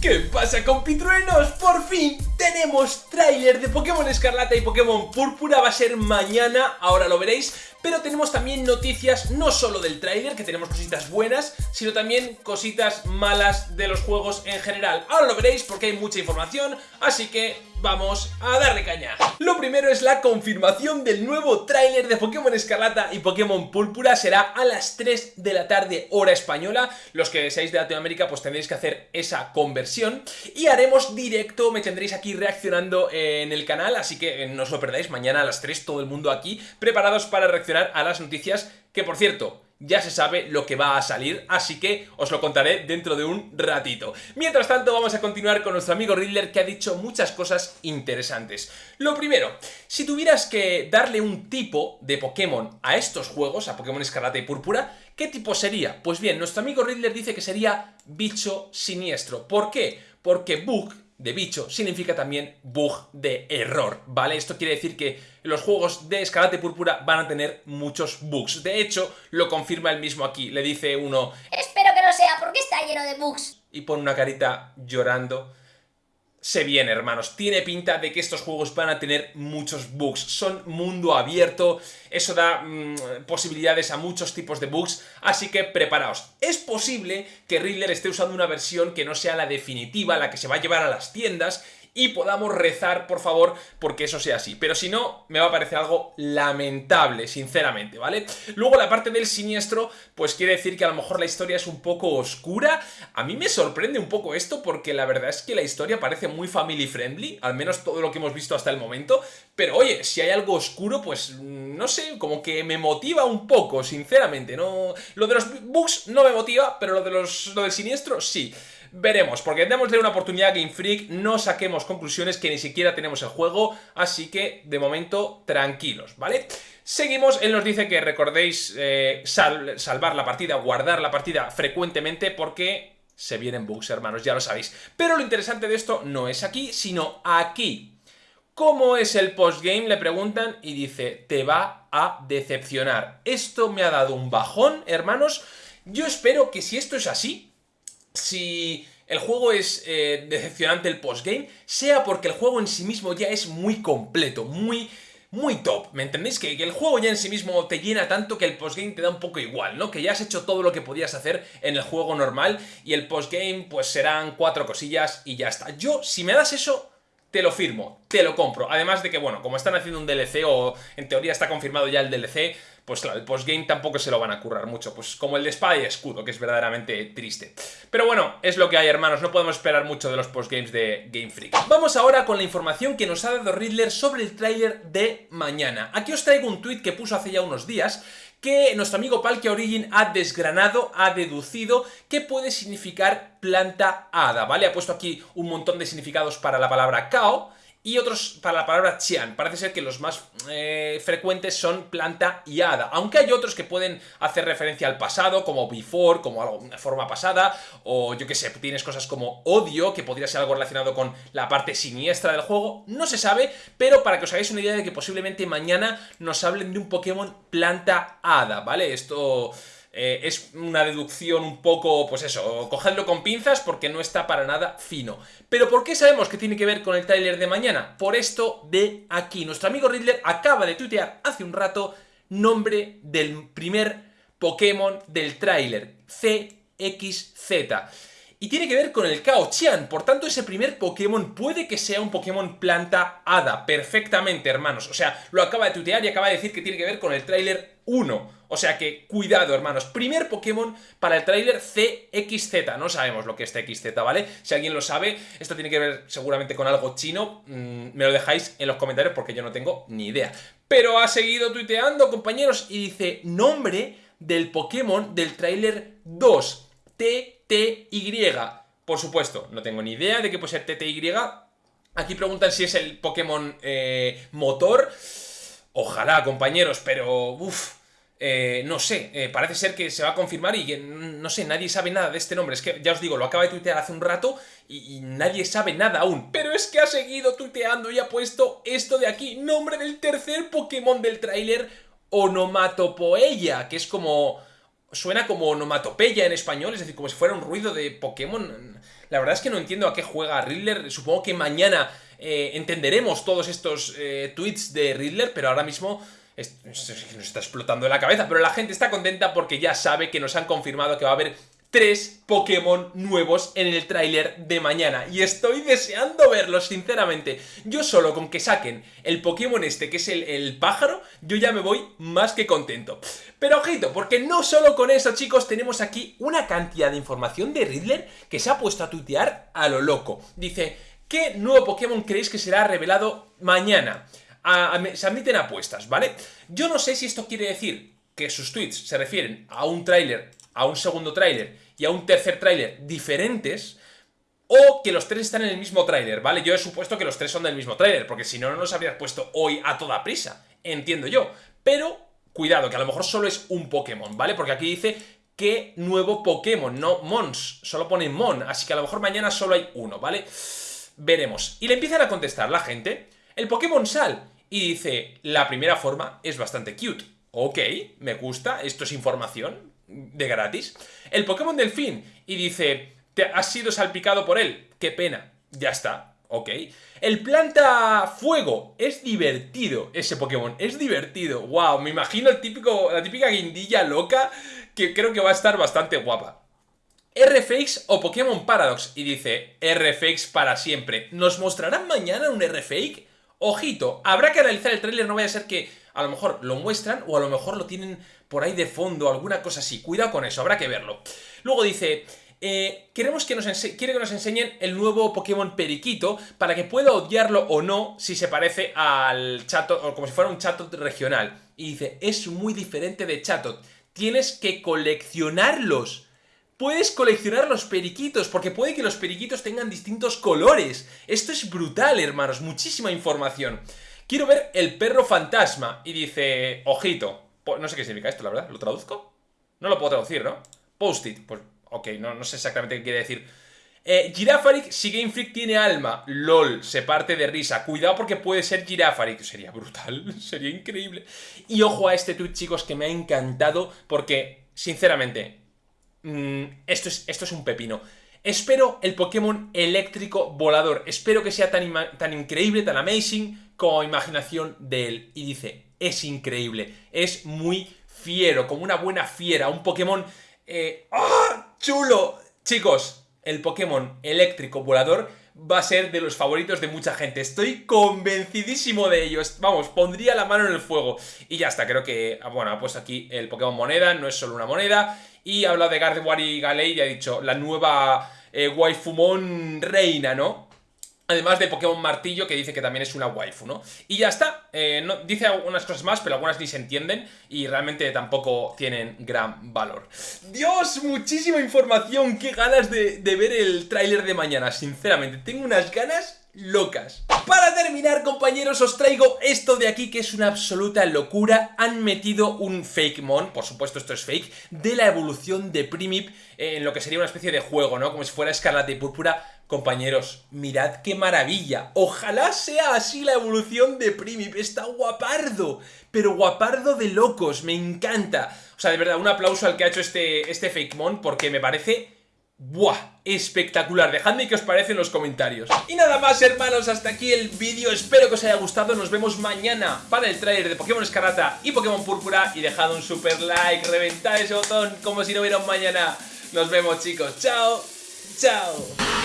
¿Qué pasa compitruenos? Por fin tenemos tráiler de Pokémon Escarlata y Pokémon Púrpura, va a ser mañana, ahora lo veréis pero tenemos también noticias no solo del tráiler, que tenemos cositas buenas, sino también cositas malas de los juegos en general. Ahora lo veréis porque hay mucha información, así que vamos a darle caña. Lo primero es la confirmación del nuevo tráiler de Pokémon Escarlata y Pokémon Púrpura. Será a las 3 de la tarde, hora española. Los que seáis de Latinoamérica pues tendréis que hacer esa conversión. Y haremos directo, me tendréis aquí reaccionando en el canal, así que no os lo perdáis. Mañana a las 3 todo el mundo aquí preparados para reaccionar a las noticias que, por cierto, ya se sabe lo que va a salir, así que os lo contaré dentro de un ratito. Mientras tanto, vamos a continuar con nuestro amigo Riddler, que ha dicho muchas cosas interesantes. Lo primero, si tuvieras que darle un tipo de Pokémon a estos juegos, a Pokémon Escarlata y Púrpura, ¿qué tipo sería? Pues bien, nuestro amigo Riddler dice que sería bicho siniestro. ¿Por qué? Porque Bug de bicho significa también bug de error, ¿vale? Esto quiere decir que los juegos de Escarlata Púrpura van a tener muchos bugs. De hecho, lo confirma él mismo aquí. Le dice uno... Espero que no sea porque está lleno de bugs. Y pone una carita llorando se viene, hermanos. Tiene pinta de que estos juegos van a tener muchos bugs. Son mundo abierto, eso da mm, posibilidades a muchos tipos de bugs, así que preparaos. Es posible que Riddler esté usando una versión que no sea la definitiva, la que se va a llevar a las tiendas, y podamos rezar, por favor, porque eso sea así. Pero si no, me va a parecer algo lamentable, sinceramente, ¿vale? Luego la parte del siniestro, pues quiere decir que a lo mejor la historia es un poco oscura. A mí me sorprende un poco esto porque la verdad es que la historia parece muy family friendly, al menos todo lo que hemos visto hasta el momento. Pero oye, si hay algo oscuro, pues no sé, como que me motiva un poco, sinceramente. No, Lo de los bugs no me motiva, pero lo, de los, lo del siniestro sí. Veremos, porque démosle una oportunidad a Game Freak, no saquemos conclusiones que ni siquiera tenemos el juego, así que de momento tranquilos, ¿vale? Seguimos, él nos dice que recordéis eh, salvar la partida, guardar la partida frecuentemente porque se vienen bugs, hermanos, ya lo sabéis. Pero lo interesante de esto no es aquí, sino aquí. ¿Cómo es el postgame? Le preguntan y dice, te va a decepcionar. Esto me ha dado un bajón, hermanos. Yo espero que si esto es así, si el juego es eh, decepcionante el postgame, sea porque el juego en sí mismo ya es muy completo, muy muy top, ¿me entendéis? Que, el juego ya en sí mismo te llena tanto que el postgame te da un poco igual, ¿no? Que ya has hecho todo lo que podías hacer en el juego normal y el postgame pues serán cuatro cosillas y ya está. Yo, si me das eso, te lo firmo, te lo compro. Además de que, bueno, como están haciendo un DLC o en teoría está confirmado ya el DLC, pues claro, el postgame tampoco se lo van a currar mucho, pues como el de espada y escudo, que es verdaderamente triste. Pero bueno, es lo que hay, hermanos, no podemos esperar mucho de los postgames de Game Freak. Vamos ahora con la información que nos ha dado Riddler sobre el tráiler de mañana. Aquí os traigo un tweet que puso hace ya unos días, que nuestro amigo Palkia Origin ha desgranado, ha deducido qué puede significar planta hada, ¿vale? Ha puesto aquí un montón de significados para la palabra Kao, y otros para la palabra Qian. Parece ser que los más eh, frecuentes son planta y hada, aunque hay otros que pueden hacer referencia al pasado, como before, como algo, una forma pasada, o yo que sé, tienes cosas como odio, que podría ser algo relacionado con la parte siniestra del juego, no se sabe, pero para que os hagáis una idea de que posiblemente mañana nos hablen de un Pokémon planta hada, ¿vale? Esto... Eh, es una deducción un poco, pues eso, cogedlo con pinzas porque no está para nada fino. Pero ¿por qué sabemos que tiene que ver con el tráiler de mañana? Por esto de aquí. Nuestro amigo Riddler acaba de tuitear hace un rato nombre del primer Pokémon del tráiler, CXZ. Y tiene que ver con el Kao Chian, por tanto ese primer Pokémon puede que sea un Pokémon planta hada, perfectamente hermanos. O sea, lo acaba de tuitear y acaba de decir que tiene que ver con el tráiler 1. O sea que, cuidado, hermanos. Primer Pokémon para el tráiler CXZ. No sabemos lo que es CXZ, ¿vale? Si alguien lo sabe, esto tiene que ver seguramente con algo chino. Mm, me lo dejáis en los comentarios porque yo no tengo ni idea. Pero ha seguido tuiteando, compañeros, y dice nombre del Pokémon del tráiler 2. TTY. Por supuesto, no tengo ni idea de qué puede ser TTY. Aquí preguntan si es el Pokémon eh, motor. Ojalá, compañeros, pero... Uf, eh, no sé, eh, parece ser que se va a confirmar y no sé, nadie sabe nada de este nombre. Es que ya os digo, lo acaba de tuitear hace un rato y, nadie sabe nada aún. Pero es que ha seguido tuiteando y ha puesto esto de aquí, nombre del tercer Pokémon del tráiler, Onomatopoeia, que es como suena como onomatopeya en español, es decir, como si fuera un ruido de Pokémon. La verdad es que no entiendo a qué juega Riddler. Supongo que mañana eh, entenderemos todos estos eh, tweets de Riddler, pero ahora mismo nos está explotando la cabeza. Pero la gente está contenta porque ya sabe que nos han confirmado que va a haber tres Pokémon nuevos en el tráiler de mañana y estoy deseando verlos, sinceramente. Yo solo con que saquen el Pokémon este, que es el, pájaro, yo ya me voy más que contento. Pero ojito, porque no solo con eso, chicos, tenemos aquí una cantidad de información de Riddler que se ha puesto a tuitear a lo loco. Dice, ¿qué nuevo Pokémon creéis que será revelado mañana? Se admiten apuestas, ¿vale? Yo no sé si esto quiere decir que sus tweets se refieren a un tráiler a un segundo tráiler y a un tercer tráiler diferentes, o que los tres están en el mismo tráiler, ¿vale? Yo he supuesto que los tres son del mismo tráiler, porque si no, no los habrías puesto hoy a toda prisa, entiendo yo. Pero, cuidado, que a lo mejor solo es un Pokémon, ¿vale? Porque aquí dice que nuevo Pokémon, no Mons, solo pone Mon, así que a lo mejor mañana solo hay uno, ¿vale? Veremos. Y le empiezan a contestar la gente, el Pokémon Sal, y dice, la primera forma es bastante cute. Ok, me gusta, esto es información, de gratis. El Pokémon Delfín y dice, te has sido salpicado por él. Qué pena. Ya está. Ok. El Planta Fuego. Es divertido ese Pokémon. Es divertido. Wow. Me imagino el típico, la típica guindilla loca que creo que va a estar bastante guapa. RFX o Pokémon Paradox. Y dice, RFX para siempre. ¿Nos mostrarán mañana un RFX? Ojito, habrá que analizar el tráiler, no vaya a ser que a lo mejor lo muestran o a lo mejor lo tienen por ahí de fondo, alguna cosa así. Cuidado con eso, habrá que verlo. Luego dice... Eh, queremos que nos quiere que nos enseñen el nuevo Pokémon Periquito para que pueda odiarlo o no si se parece al Chatot o como si fuera un Chatot regional. Y dice, es muy diferente de Chatot. Tienes que coleccionarlos. Puedes coleccionar los periquitos, porque puede que los periquitos tengan distintos colores. Esto es brutal, hermanos, muchísima información. Quiero ver el perro fantasma. Y dice, ojito. No sé qué significa esto, la verdad. ¿Lo traduzco? No lo puedo traducir, ¿no? Post-it. Pues, ok, no, sé exactamente qué quiere decir. Eh, Girafaric, si Game Freak tiene alma. LOL, se parte de risa. Cuidado porque puede ser Girafaric. Sería brutal, sería increíble. Y ojo a este tweet, chicos, que me ha encantado porque, sinceramente, mm, esto, es, esto es un pepino. Espero el Pokémon eléctrico volador. Espero que sea tan, tan increíble, tan amazing como imaginación de él. Y dice, es increíble, es muy fiero, como una buena fiera, un Pokémon... Eh, ¡Ah! ¡Chulo! Chicos, el Pokémon eléctrico volador va a ser de los favoritos de mucha gente. Estoy convencidísimo de ellos. Vamos, pondría la mano en el fuego. Y ya está, creo que, ah, bueno, ha puesto aquí el Pokémon moneda, no es solo una moneda. Y ha hablado de Gardevoir Galei y ha dicho la nueva eh, Waifumon reina, ¿no? Además de Pokémon Martillo, que dice que también es una waifu, ¿no? Y ya está. Eh, dice algunas cosas más, pero algunas ni se entienden y realmente tampoco tienen gran valor. ¡Dios! Muchísima información. ¡Qué ganas de, de ver el tráiler de mañana! Sinceramente, tengo unas ganas locas. Para terminar, compañeros, os traigo esto de aquí que es una absoluta locura. Han metido un fake mon, por supuesto esto es fake, de la evolución de Primip en lo que sería una especie de juego, ¿no? Como si fuera Escarlata y Púrpura. Compañeros, mirad qué maravilla. Ojalá sea así la evolución de Primip. Está guapardo, pero guapardo de locos. Me encanta. O sea, de verdad, un aplauso al que ha hecho este, este fake mon porque me parece ¡Buah! Espectacular, dejadme qué os parece en los comentarios. Y nada más hermanos, hasta aquí el vídeo. Espero que os haya gustado, nos vemos mañana Para el trailer de Pokémon Escarlata y Pokémon Púrpura. Y dejad un super like, reventad ese botón Como si no hubiera un mañana. Nos vemos chicos, chao, chao